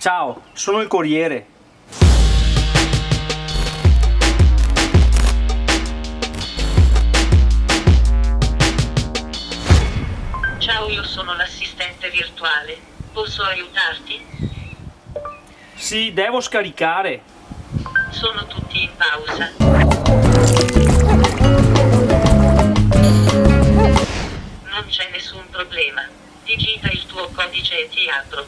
Ciao, sono il corriere. Ciao, io sono l'assistente virtuale. Posso aiutarti? Sì, devo scaricare. Sono tutti in pausa. Non c'è nessun problema. Digita il tuo codice e ti apro.